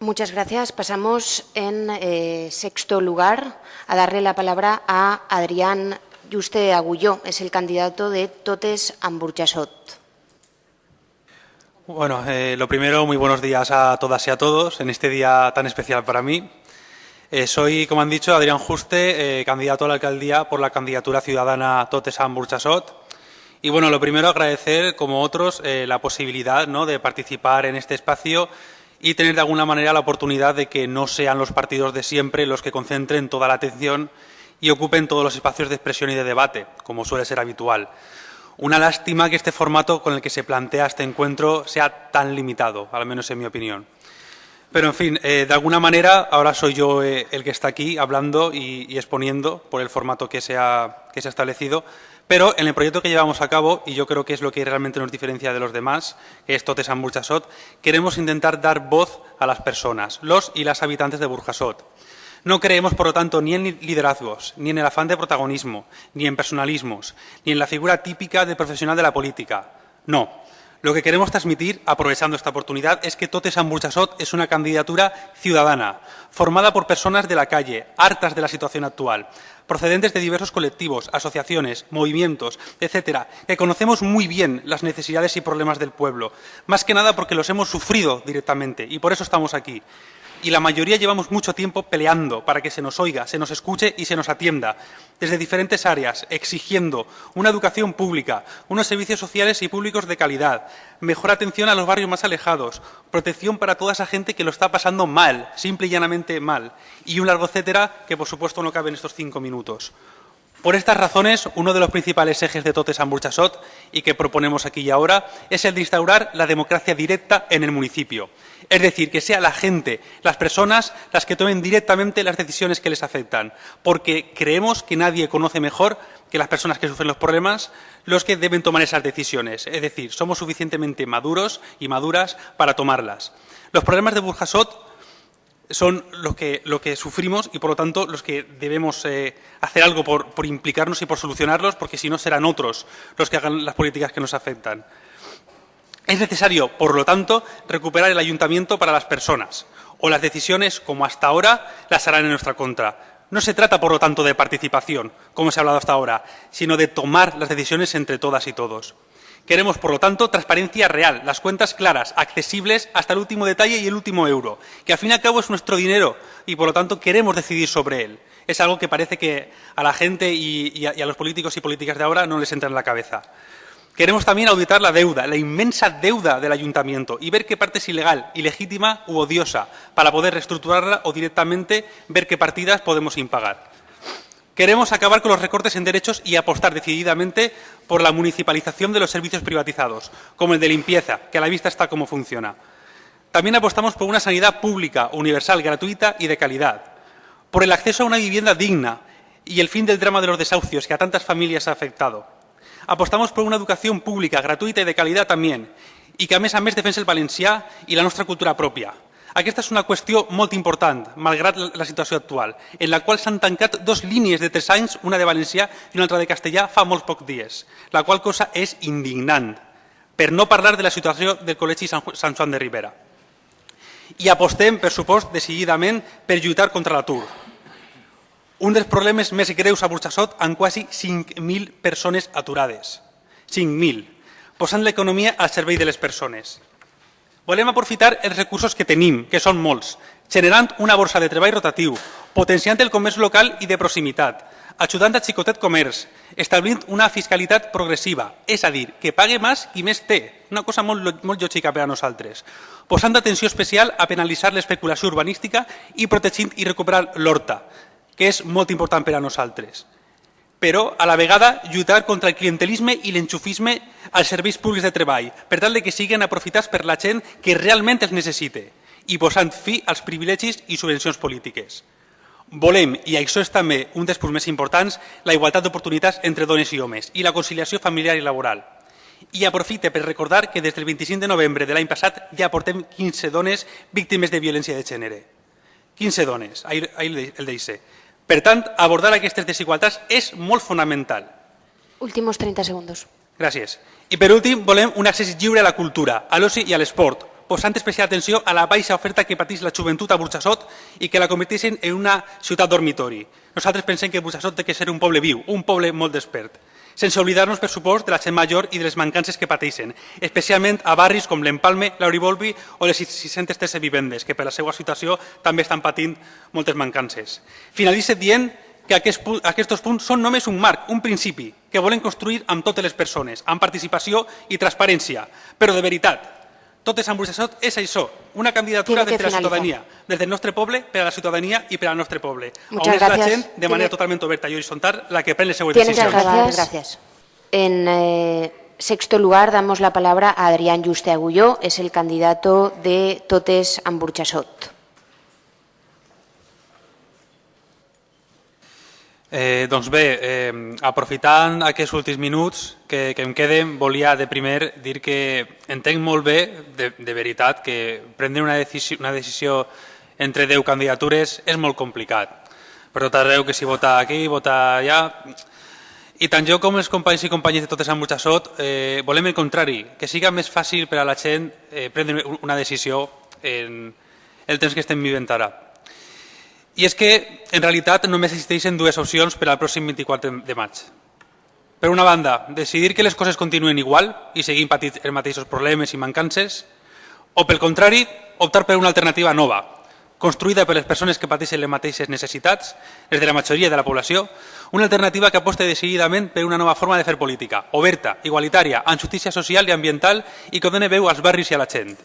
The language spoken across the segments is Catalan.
Muchas gracias. Pasamos en eh, sexto lugar a darle la palabra a Adrián Juste Agulló. Es el candidato de Totes Amburchasot. Bueno, eh, lo primero, muy buenos días a todas y a todos en este día tan especial para mí. Eh, soy, como han dicho, Adrián Juste, candidato a la alcaldía por la candidatura ciudadana Totes Amburchasot. Y bueno, lo primero, agradecer, como otros, la posibilidad ¿no? de participar en este espacio y tener de alguna manera la oportunidad de que no sean los partidos de siempre los que concentren toda la atención y ocupen todos los espacios de expresión y de debate, como suele ser habitual. Una lástima que este formato con el que se plantea este encuentro sea tan limitado, al menos en mi opinión. Pero, en fin, eh, de alguna manera ahora soy yo eh, el que está aquí hablando y, exponiendo por el formato que se ha establecido, pero en el proyecto que llevamos a cabo, y yo creo que es lo que realmente nos diferencia de los demás, que es Totesan Burjasot, queremos intentar dar voz a las personas, los y las habitantes de Burjasot. No creemos, por lo tanto, ni en liderazgos, ni en el afán de protagonismo, ni en personalismos, ni en la figura típica del profesional de la política. No. Lo que queremos transmitir, aprovechando esta oportunidad, es que Totes Burjasot es una candidatura ciudadana, formada por personas de la calle, hartas de la situación actual, procedentes de diversos colectivos, asociaciones, movimientos, etcétera, que conocemos muy bien las necesidades y problemas del pueblo, más que nada porque los hemos sufrido directamente y por eso estamos aquí y la mayoría llevamos mucho tiempo peleando para que se nos oiga, se nos escuche y se nos atienda, desde diferentes áreas, exigiendo una educación pública, unos servicios sociales y públicos de calidad, mejor atención a los barrios más alejados, protección para toda esa gente que lo está pasando mal, simple y llanamente mal, y un largo etcétera que, por supuesto, no cabe en estos cinco minutos. Por estas razones, uno de los principales ejes de Totes Amburchasot y que proponemos aquí y ahora es el de instaurar la democracia directa en el municipio. Es decir, que sea la gente, las personas, las que tomen directamente las decisiones que les afectan, porque creemos que nadie conoce mejor que las personas que sufren los problemas los que deben tomar esas decisiones. Es decir, somos suficientemente maduros y maduras para tomarlas. Los problemas de Burjasot son los que, que sufrimos y, por lo tanto, los que debemos eh, hacer algo por, implicarnos y por solucionarlos, porque si no serán otros los que hagan las políticas que nos afectan. Es necesario, por lo tanto, recuperar el ayuntamiento para las personas, o las decisiones, como hasta ahora, las harán en nuestra contra. No se trata, por lo tanto, de participación, como se ha hablado hasta ahora, sino de tomar las decisiones entre todas y todos. Queremos, por lo tanto, transparencia real, las cuentas claras, accesibles hasta el último detalle y el último euro, que al fin y al cabo es nuestro dinero y, por lo tanto, queremos decidir sobre él. Es algo que parece que a la gente y, a, los políticos y políticas de ahora no les entra en la cabeza. Queremos también auditar la deuda, la inmensa deuda del ayuntamiento y ver qué parte es ilegal, ilegítima u odiosa, para poder reestructurarla o directamente ver qué partidas podemos impagar. Queremos acabar con los recortes en derechos y apostar decididamente por la municipalización de los servicios privatizados, como el de limpieza, que a la vista está cómo funciona. También apostamos por una sanidad pública, universal, gratuita y de calidad, por el acceso a una vivienda digna y el fin del drama de los desahucios que a tantas familias ha afectado. Apostamos por una educación pública, gratuita y de calidad también, y que a mes a mes defensa el valencià y la nuestra cultura propia. Aquesta és una qüestió molt important, malgrat la situació actual, en la qual s'han tancat dos línies de tres anys, una de valencià i una altra de castellà, fa molts pocs dies, la qual cosa és indignant, per no parlar de la situació del Col·legi Sant Joan de Ribera. I apostem, per supost, decididament per lluitar contra l'atur. Un dels problemes més greus a Burxassot amb quasi 5.000 persones aturades. 5.000, posant l'economia al servei de les persones. Volem aprofitar els recursos que tenim, que són molts, generant una borsa de treball rotatiu, potenciant el comerç local i de proximitat, ajudant a xicotet comerç, establint una fiscalitat progressiva, és a dir, que pague més qui més té, una cosa molt, molt lògica per a nosaltres, posant atenció especial a penalitzar l'especulació urbanística i protegint i recuperar l'horta, que és molt important per a nosaltres però a la vegada lluitar contra el clientelisme i l'enxufisme als serveis públics de treball, per tal de que siguin aprofitats per la gent que realment els necessite i posant fi als privilegis i subvencions polítiques. Volem, i això és també un dels punts més importants, la igualtat d'oportunitats entre dones i homes i la conciliació familiar i laboral. I aprofite per recordar que des del 25 de novembre de l'any passat ja portem 15 dones víctimes de violència de gènere. 15 dones, ahir, el deixe. Per tant, abordar aquestes desigualtats és molt fonamental. Últimos 30 segundos. Gràcies. I per últim, volem un accés lliure a la cultura, a l'oci i a l'esport, posant especial atenció a la baixa oferta que pateix la joventut a Burxassot i que la converteixen en una ciutat dormitori. Nosaltres pensem que Burxassot té que ser un poble viu, un poble molt despert, sense oblidar-nos, per supost, de la gent major i de les mancances que pateixen, especialment a barris com l'Empalme, l'Auribolbi o les 613 vivendes, que per la seva situació també estan patint moltes mancances. Finalitza dient que aquests punts són només un marc, un principi, que volen construir amb totes les persones, amb participació i transparència. Però de veritat, tot és Burxassot és això, una candidatura des de la ciutadania, des del nostre poble, per a la ciutadania i per al nostre poble. Muchas on és la gent, de manera totalment oberta i horitzontal, la que pren les seues decisions. Muchas gracias. En eh, sexto lugar, damos la palabra a Adrián Juste Agulló, es el candidato de Totes amb Eh, doncs bé, eh, aprofitant aquests últims minuts que, que em queden, volia de primer dir que entenc molt bé, de, de veritat, que prendre una decisió, una decisió entre 10 candidatures és molt complicat. Per tot arreu que si vota aquí, vota allà... I tant jo com els companys i companyes de totes amb Burxassot eh, volem el contrari, que siga més fàcil per a la gent eh, prendre una decisió en el temps que estem vivint ara. I és que, en realitat, només existeixen dues opcions per al pròxim 24 de maig. Per una banda, decidir que les coses continuen igual i seguim patint els mateixos problemes i mancances, o, pel contrari, optar per una alternativa nova, construïda per les persones que pateixen les mateixes necessitats, les de la majoria de la població, una alternativa que aposta decididament per una nova forma de fer política, oberta, igualitària, amb justícia social i ambiental i que doni veu als barris i a la gent.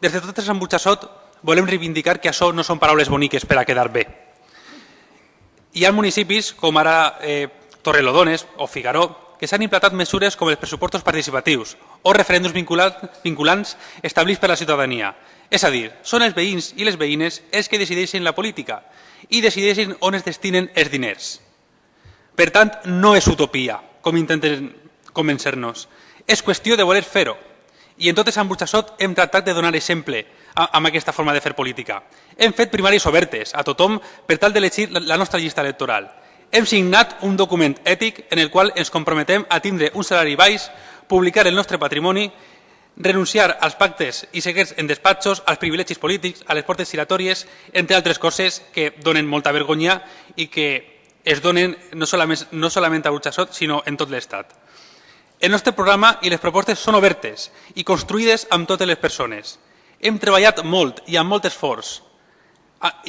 Des de totes les embutxassot volem reivindicar que això no són paraules boniques per a quedar bé. Hi ha municipis com ara eh, Torrelodones o Figaró que s'han implantat mesures com els pressupostos participatius o referèndums vinculants establerts per la ciutadania. És a dir, són els veïns i les veïnes els que decideixen la política i decideixen on es destinen els diners. Per tant, no és utopia, com intenten convencer-nos. És qüestió de voler fer-ho. I en totes Burxassot hem tractat de donar exemple amb aquesta forma de fer política. Hem fet primàries obertes a tothom per tal d'elegir la nostra llista electoral. Hem signat un document ètic en el qual ens comprometem a tindre un salari baix, publicar el nostre patrimoni, renunciar als pactes i secrets en despatxos, als privilegis polítics, a les portes giratòries, entre altres coses que donen molta vergonya i que es donen no solament, no solament a Burxassot, sinó en tot l'Estat. El nostre programa i les propostes són obertes i construïdes amb totes les persones. Hem treballat molt i amb molt esforç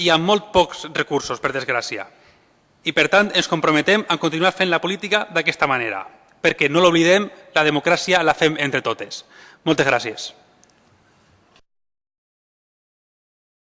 i amb molt pocs recursos, per desgràcia. I, per tant, ens comprometem a continuar fent la política d'aquesta manera, perquè no l'oblidem, la democràcia la fem entre totes. Moltes gràcies.